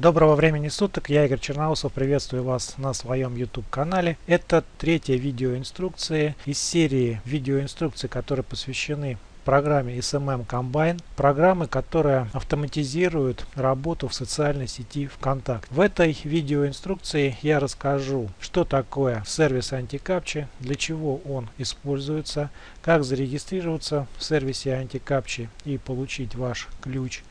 Доброго времени суток, я Игорь Черноусов, приветствую вас на своем YouTube канале. Это третья видеоинструкция из серии видеоинструкций, которые посвящены программе SMM Combine, программы, которая автоматизирует работу в социальной сети ВКонтакте. В этой видеоинструкции я расскажу, что такое сервис антикапчи, для чего он используется, как зарегистрироваться в сервисе антикапчи и получить ваш ключ,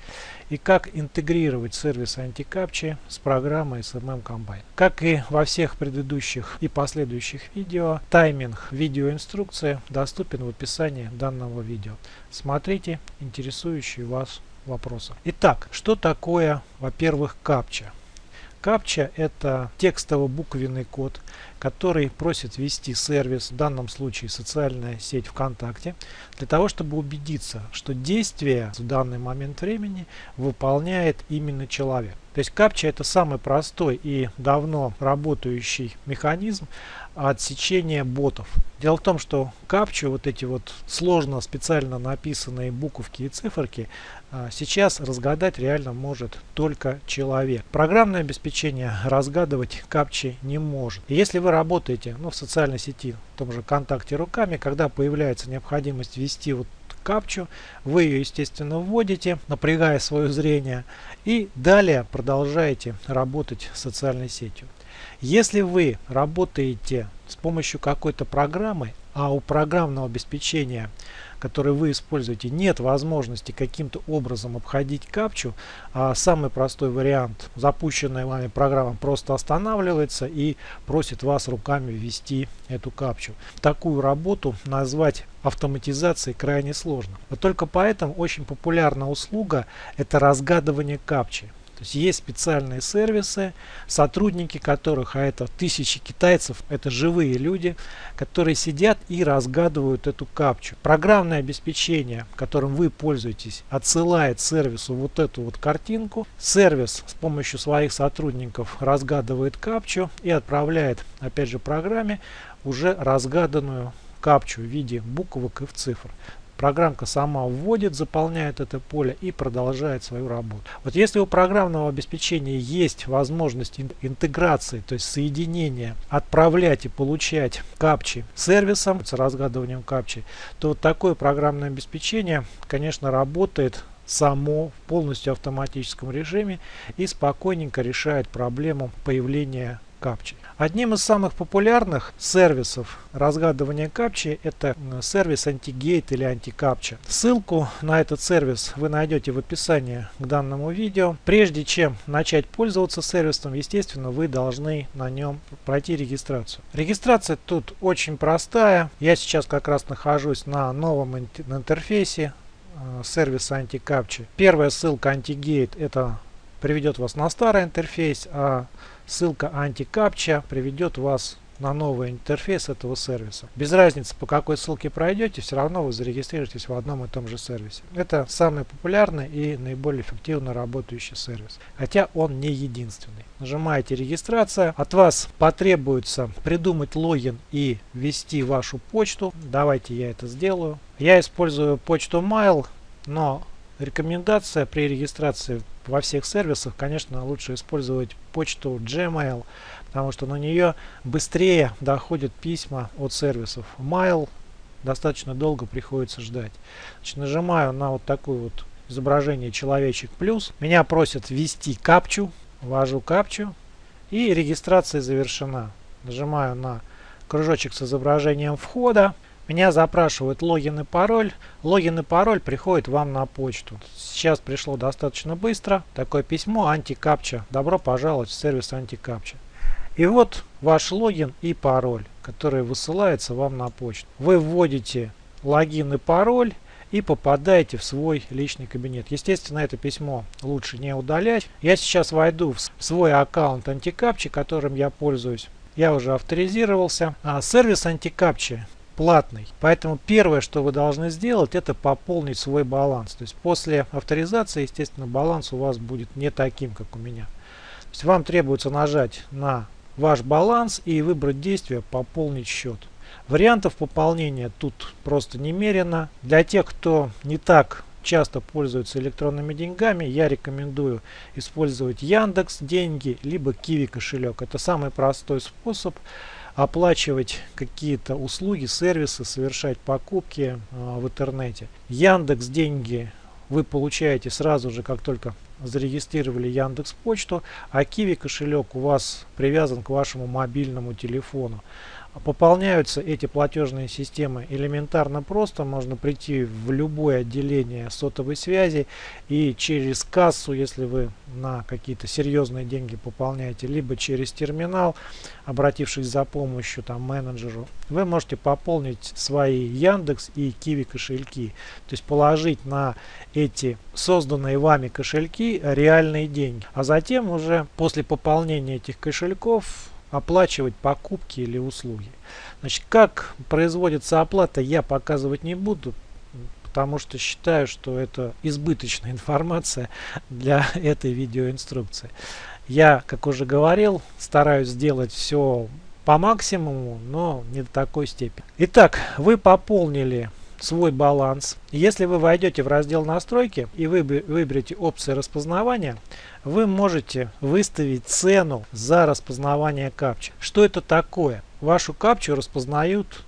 и как интегрировать сервис антикапчи с программой SMM Combine. Как и во всех предыдущих и последующих видео, тайминг видеоинструкции доступен в описании данного видео. Смотрите интересующие вас вопросы. Итак, что такое, во-первых, капча? Капча это текстово-буквенный код, который просит ввести сервис, в данном случае социальная сеть ВКонтакте, для того, чтобы убедиться, что действие в данный момент времени выполняет именно человек. То есть капча это самый простой и давно работающий механизм отсечения ботов. Дело в том, что капчу, вот эти вот сложно специально написанные буковки и циферки, а, сейчас разгадать реально может только человек. Программное обеспечение разгадывать капчи не может. И если вы работаете ну, в социальной сети, в том же ВКонтакте руками, когда появляется необходимость ввести вот капчу, вы ее естественно вводите, напрягая свое зрение и далее продолжаете работать социальной сетью. Если вы работаете с помощью какой-то программы, а у программного обеспечения который вы используете, нет возможности каким-то образом обходить капчу, а самый простой вариант, запущенная вами программа просто останавливается и просит вас руками ввести эту капчу. Такую работу назвать автоматизацией крайне сложно. Но только поэтому очень популярна услуга это разгадывание капчи. То есть есть специальные сервисы, сотрудники которых, а это тысячи китайцев, это живые люди, которые сидят и разгадывают эту капчу. Программное обеспечение, которым вы пользуетесь, отсылает сервису вот эту вот картинку. Сервис с помощью своих сотрудников разгадывает капчу и отправляет, опять же, программе уже разгаданную капчу в виде буквок и в цифр. Программка сама вводит, заполняет это поле и продолжает свою работу. Вот если у программного обеспечения есть возможность интеграции, то есть соединения, отправлять и получать капчи сервисом с разгадыванием капчи, то вот такое программное обеспечение, конечно, работает само в полностью автоматическом режиме и спокойненько решает проблему появления капчи. Одним из самых популярных сервисов разгадывания капчи это сервис антигейт или антикапча. Ссылку на этот сервис вы найдете в описании к данному видео. Прежде чем начать пользоваться сервисом, естественно, вы должны на нем пройти регистрацию. Регистрация тут очень простая. Я сейчас как раз нахожусь на новом интерфейсе э, сервиса антикапчи. Первая ссылка антигейт это приведет вас на старый интерфейс, а ссылка антикапча приведет вас на новый интерфейс этого сервиса. Без разницы, по какой ссылке пройдете, все равно вы зарегистрируетесь в одном и том же сервисе. Это самый популярный и наиболее эффективно работающий сервис. Хотя он не единственный. Нажимаете регистрация. От вас потребуется придумать логин и ввести вашу почту. Давайте я это сделаю. Я использую почту Mail, но Рекомендация при регистрации во всех сервисах, конечно, лучше использовать почту Gmail, потому что на нее быстрее доходят письма от сервисов. Mail достаточно долго приходится ждать. Значит, нажимаю на вот такое вот изображение человечек плюс. Меня просят ввести капчу. Ввожу капчу. И регистрация завершена. Нажимаю на кружочек с изображением входа. Меня запрашивают логин и пароль. Логин и пароль приходит вам на почту. Сейчас пришло достаточно быстро. Такое письмо антикапча. Добро пожаловать в сервис антикапча. И вот ваш логин и пароль, который высылается вам на почту. Вы вводите логин и пароль и попадаете в свой личный кабинет. Естественно, это письмо лучше не удалять. Я сейчас войду в свой аккаунт антикапчи, которым я пользуюсь. Я уже авторизировался. А сервис антикапчи платный. Поэтому первое, что вы должны сделать, это пополнить свой баланс. То есть после авторизации, естественно, баланс у вас будет не таким, как у меня. То есть вам требуется нажать на ваш баланс и выбрать действие «Пополнить счет». Вариантов пополнения тут просто немерено. Для тех, кто не так часто пользуются электронными деньгами, я рекомендую использовать Яндекс деньги, либо Киви кошелек. Это самый простой способ оплачивать какие-то услуги, сервисы, совершать покупки э, в интернете. Яндекс деньги вы получаете сразу же, как только зарегистрировали Яндекс Почту, а Киви кошелек у вас привязан к вашему мобильному телефону. Пополняются эти платежные системы элементарно просто. Можно прийти в любое отделение сотовой связи и через кассу, если вы на какие-то серьезные деньги пополняете, либо через терминал, обратившись за помощью там менеджеру, вы можете пополнить свои Яндекс и Киви кошельки. То есть положить на эти созданные вами кошельки реальные деньги. А затем уже после пополнения этих кошельков оплачивать покупки или услуги. Значит, как производится оплата, я показывать не буду, потому что считаю, что это избыточная информация для этой видеоинструкции. Я, как уже говорил, стараюсь сделать все по максимуму, но не до такой степени. Итак, вы пополнили свой баланс. Если вы войдете в раздел настройки и вы выберете опции распознавания, вы можете выставить цену за распознавание капчи. Что это такое? Вашу капчу распознают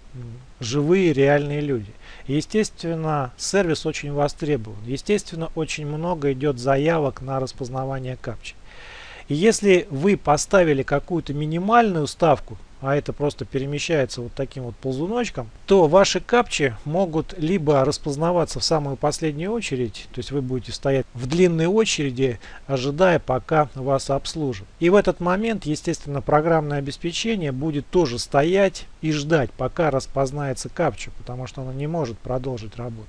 живые реальные люди. Естественно, сервис очень востребован. Естественно, очень много идет заявок на распознавание капчи. Если вы поставили какую-то минимальную ставку, а это просто перемещается вот таким вот ползуночком, то ваши капчи могут либо распознаваться в самую последнюю очередь, то есть вы будете стоять в длинной очереди, ожидая пока вас обслужат. И в этот момент, естественно, программное обеспечение будет тоже стоять и ждать, пока распознается капча, потому что оно не может продолжить работу.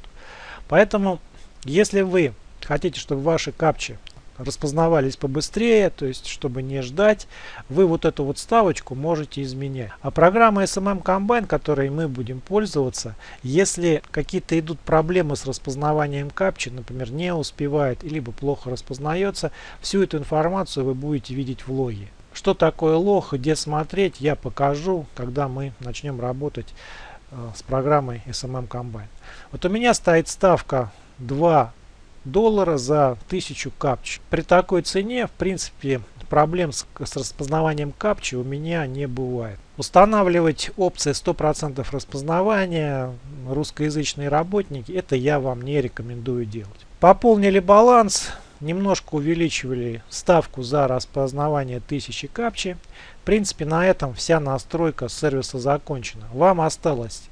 Поэтому, если вы хотите, чтобы ваши капчи распознавались побыстрее, то есть чтобы не ждать, вы вот эту вот ставочку можете изменять. А программа SMM Combine, которой мы будем пользоваться, если какие-то идут проблемы с распознаванием капчи, например, не успевает, либо плохо распознается, всю эту информацию вы будете видеть в логе. Что такое лог, где смотреть, я покажу, когда мы начнем работать э, с программой SMM Combine. Вот у меня стоит ставка 2 доллара за 1000 капч. При такой цене, в принципе, проблем с, с распознаванием капчи у меня не бывает. Устанавливать опции 100% распознавания, русскоязычные работники, это я вам не рекомендую делать. Пополнили баланс, немножко увеличивали ставку за распознавание 1000 капчи. В принципе, на этом вся настройка сервиса закончена. Вам осталось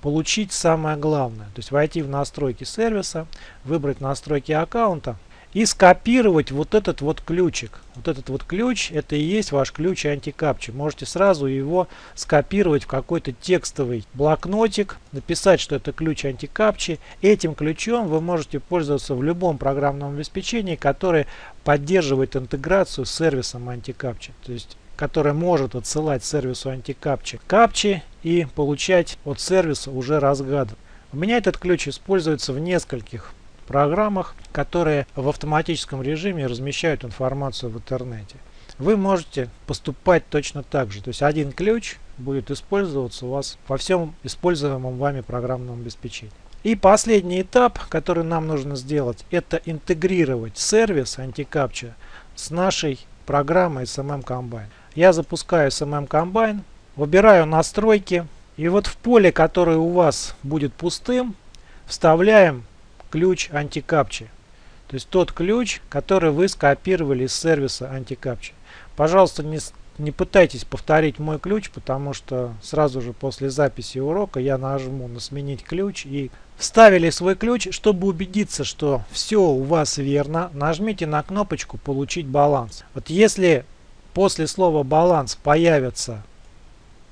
получить самое главное. То есть войти в настройки сервиса, выбрать настройки аккаунта и скопировать вот этот вот ключик. Вот этот вот ключ, это и есть ваш ключ антикапчи. Можете сразу его скопировать в какой-то текстовый блокнотик, написать, что это ключ антикапчи. Этим ключом вы можете пользоваться в любом программном обеспечении, которое поддерживает интеграцию с сервисом антикапчи. То есть которая может отсылать сервису антикапчи капчи и получать от сервиса уже разгадан. У меня этот ключ используется в нескольких программах, которые в автоматическом режиме размещают информацию в интернете. Вы можете поступать точно так же. То есть один ключ будет использоваться у вас во всем используемом вами программном обеспечении. И последний этап, который нам нужно сделать, это интегрировать сервис антикапча с нашей программой SMM Combine. Я запускаю SMM Combine, выбираю настройки. И вот в поле, которое у вас будет пустым, вставляем ключ антикапчи. То есть тот ключ, который вы скопировали из сервиса антикапчи. Пожалуйста, не, не пытайтесь повторить мой ключ, потому что сразу же после записи урока я нажму на сменить ключ и вставили свой ключ. Чтобы убедиться, что все у вас верно, нажмите на кнопочку получить баланс. Вот если после слова баланс появится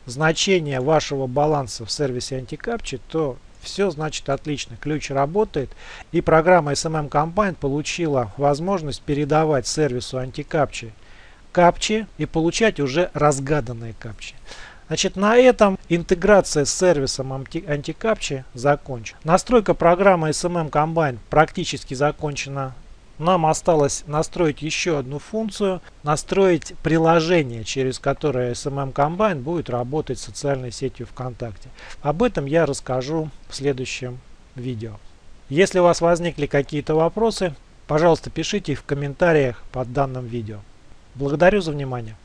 значение вашего баланса в сервисе антикапчи, то все значит отлично. Ключ работает и программа SMM Combine получила возможность передавать сервису антикапчи капчи и получать уже разгаданные капчи. Значит, на этом интеграция с сервисом антикапчи закончена. Настройка программы SMM Combine практически закончена нам осталось настроить еще одну функцию, настроить приложение, через которое SMM Combine будет работать с социальной сетью ВКонтакте. Об этом я расскажу в следующем видео. Если у вас возникли какие-то вопросы, пожалуйста, пишите их в комментариях под данным видео. Благодарю за внимание.